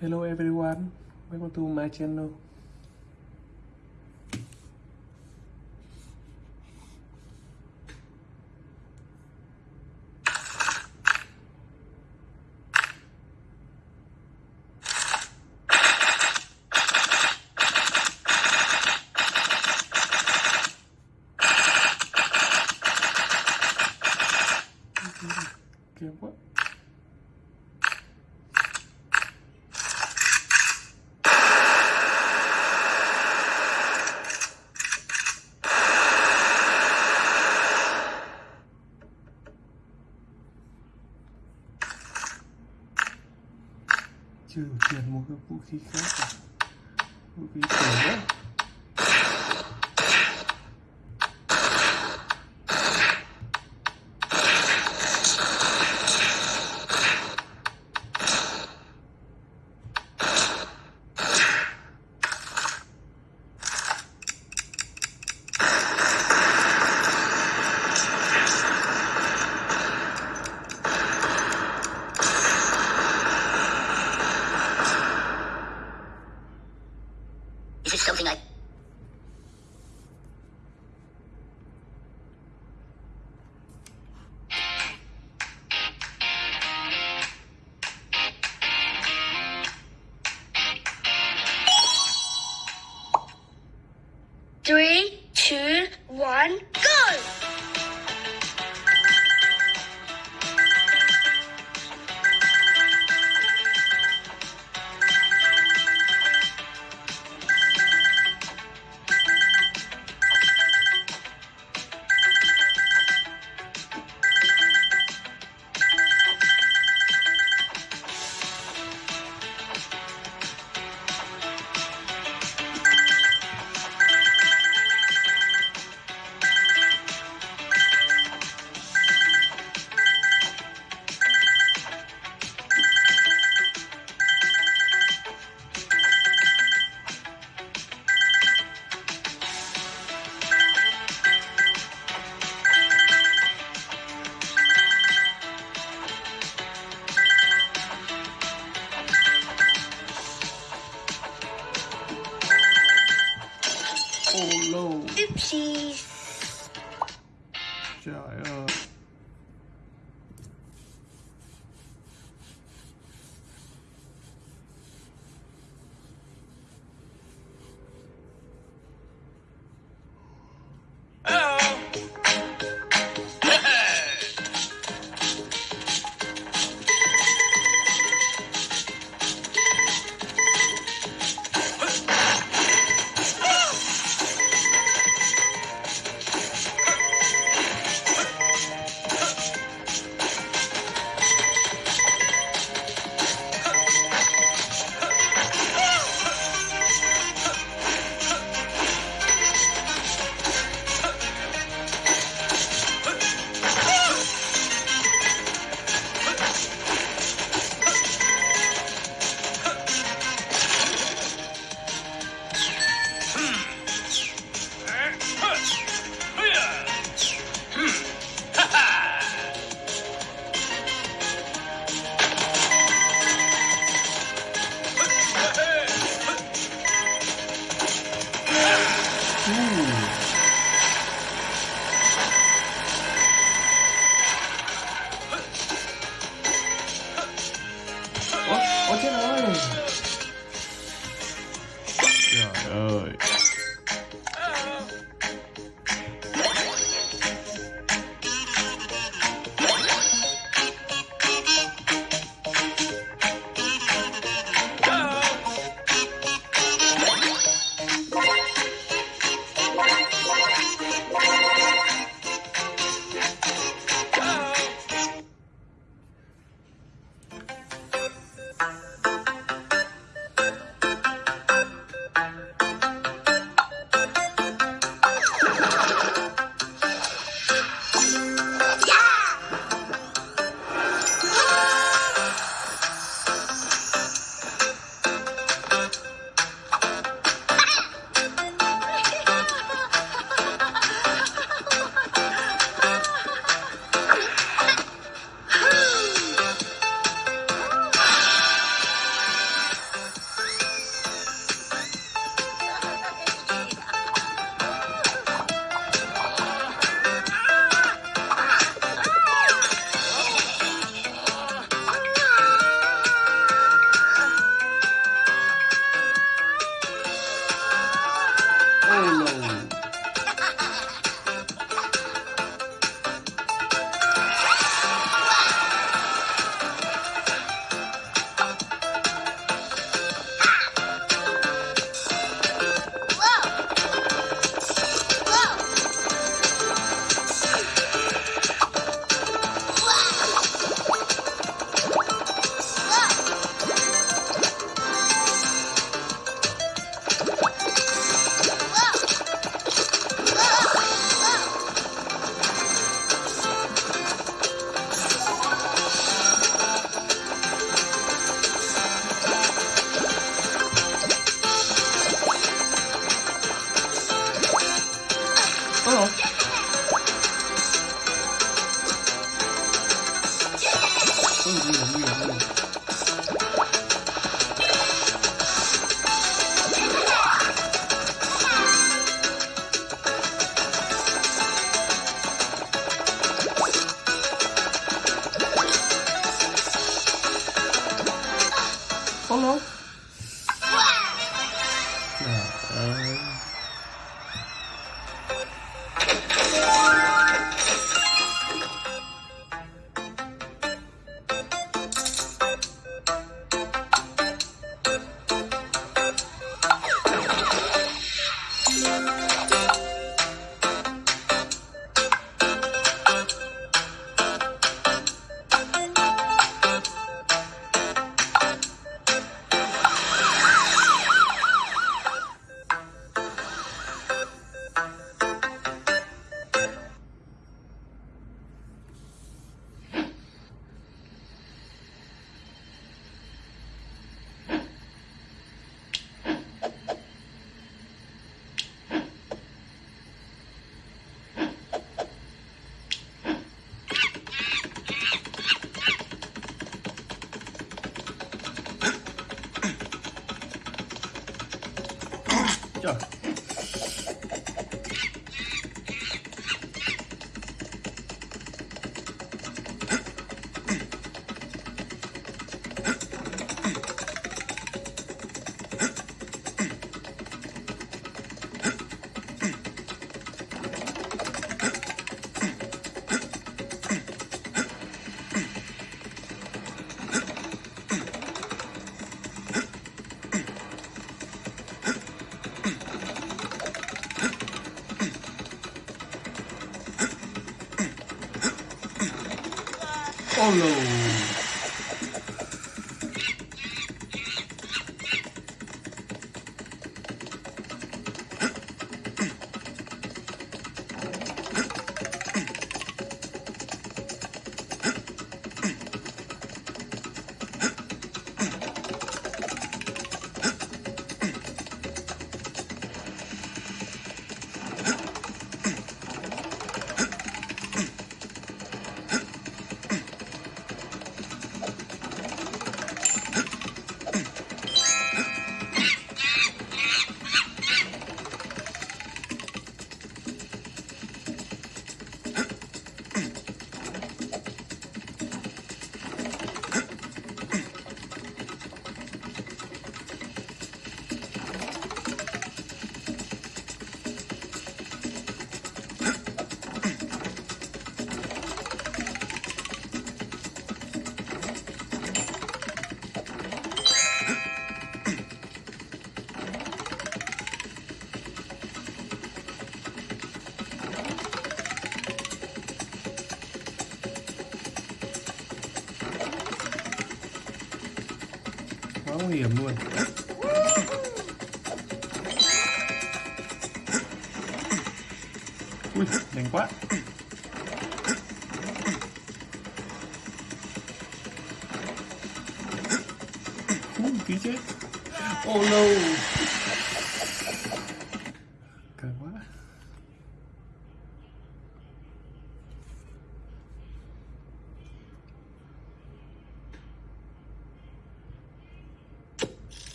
Hello everyone, welcome to my channel. Một cái vũ khí khác? Vũ khí cổ đó. Oh, Hello. solo. Luôn Ui, nhanh quá. Ui, tí chết. Oh no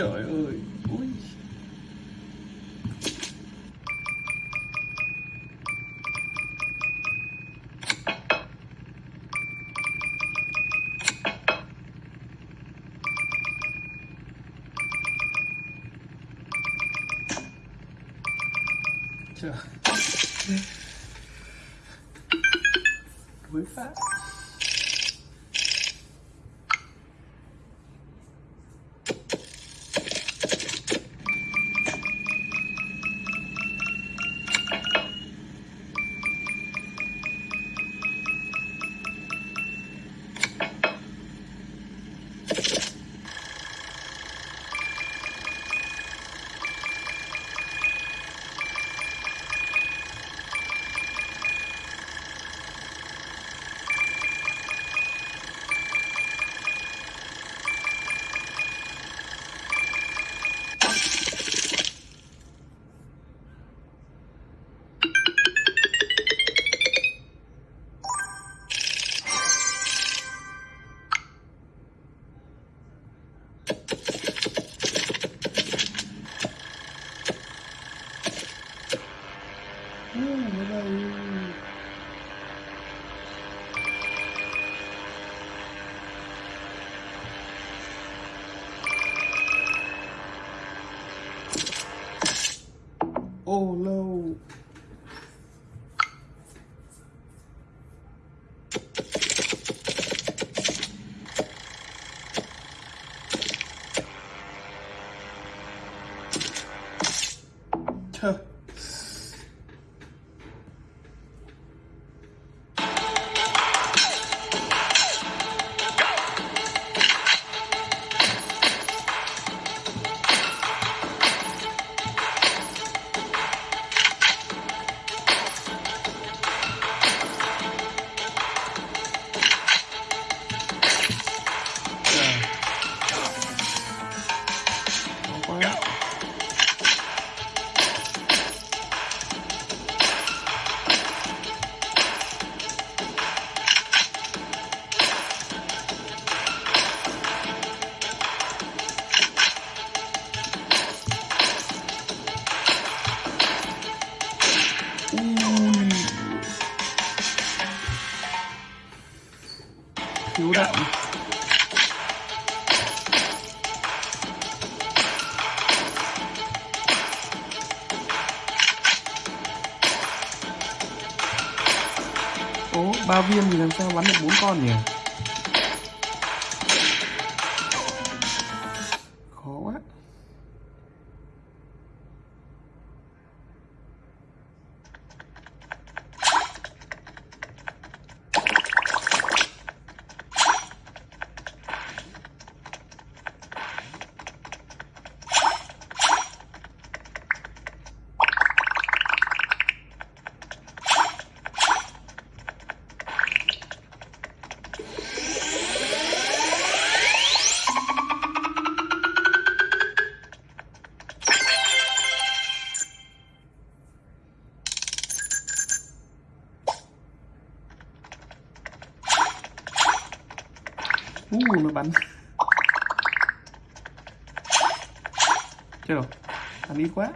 Trời ơi. Ui Oh, Lord. Ố, ba viên thì làm sao bắn được bốn con nhỉ? Nó bắn. Chết rồi. Bắn ít quá.